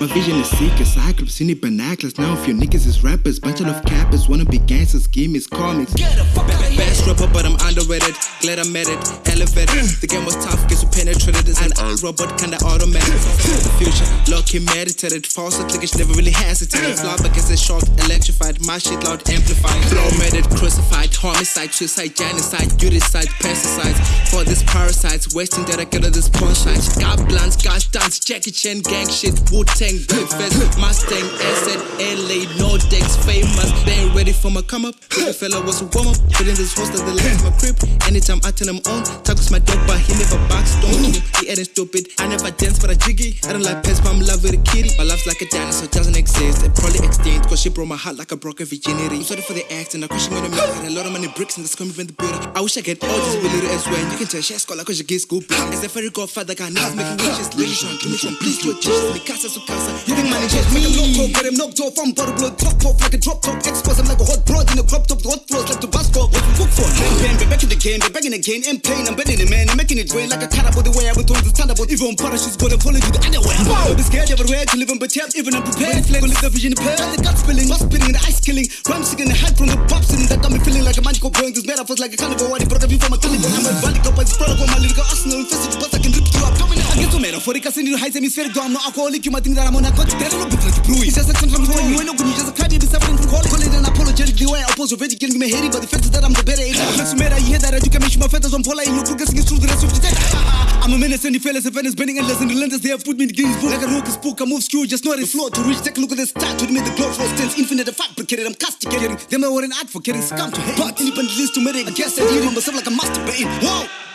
My vision is seeker, cyclops, you need binoculars. Now if your niggas is rappers, bunch of cappers, wanna be gangsters, schemers, comics. Get a fuck out Best rapper, but I'm underrated. Glad I met it, elevated. The game was tough, guess who penetrated this? An robot, kinda automatic. The future, low key meditated. False clickage, never really hesitated. Flop against the short, electrified. My shit loud, amplified. Flow it, crucified. Homicide, suicide, genocide, uticide, pesticides. For these parasites, wasting data, get this porn shine. Got blunts, got stunts, Jackie Chan, gang shit, Wu Tang, Big Fest, Mustang, asset, LA, no decks, famous. They for my come up. The fella was a warm up, feeling this host of the left my crib. Anytime I turn him on, with my dog, but he never box, don't keep. He ain't stupid. I never dance but I jiggy. I don't like pets, but I'm in love with a kitty. My love's like a dinosaur, doesn't exist. It probably she broke my heart like a broken virginity. I'm sorry for the acting, I question when I'm Had a lot of money bricks and this coming from the building. I wish I get all this with little as well. You can tell she has cause you get school. As a fairy godfather, got niggas making wishes. Ladies trying to give me please do it. Just me casa su casa. You think money just me? I'm loco, get him knocked off. I'm bottle blood, top off like a drop top. Expose, I'm like a hot broad in a crop top. The hot floors like the bus stop. What we cook for? Be back in the game, back in the game. I'm playing, I'm betting it, man. I'm making it rain like a cannibal. The way I went through the thunderbolt. Even parachutes, but I'm falling to the underwear. Don't be scared, everywhere to live in, but yeah, even unprepared. Flame, live the vision, pair. The gut spilling, must spilling, the ice killing. Rhyme singing, the hype from the pop sitting. That got me feeling like a magical blowing. These metaphors like a carnival. Why they broke a view from a carnival. I'm a body cup, I just brought up on my lyrical arsenal. Infested, but I can rip you up. Coming out, I get so metaphoric. I send you heights, hemispheric. Though I'm not alcoholic, you might think that I'm on narcotic. There ain't no book like a brew. It's just a point. You ain't no good, you just a crybaby suffering from colic. Call it an apologetic way. I oppose already killing me hating, but the fact is that I'm the better age. Flex you matter, you hear that? You can make sure my feathers on polar and you're progressing through the rest of the day. I'm a menace and the fellas and fellas bending endless and relentless. They have put me in the Guinness book like a rookie spook. I move skew, just not the floor to reach. Take a look at the start to me. The glory for stands infinite, fabricated. I'm castigating them. I were an advocating scum to hate. But independent list to medic. I guess I need myself like a masturbating. Whoa.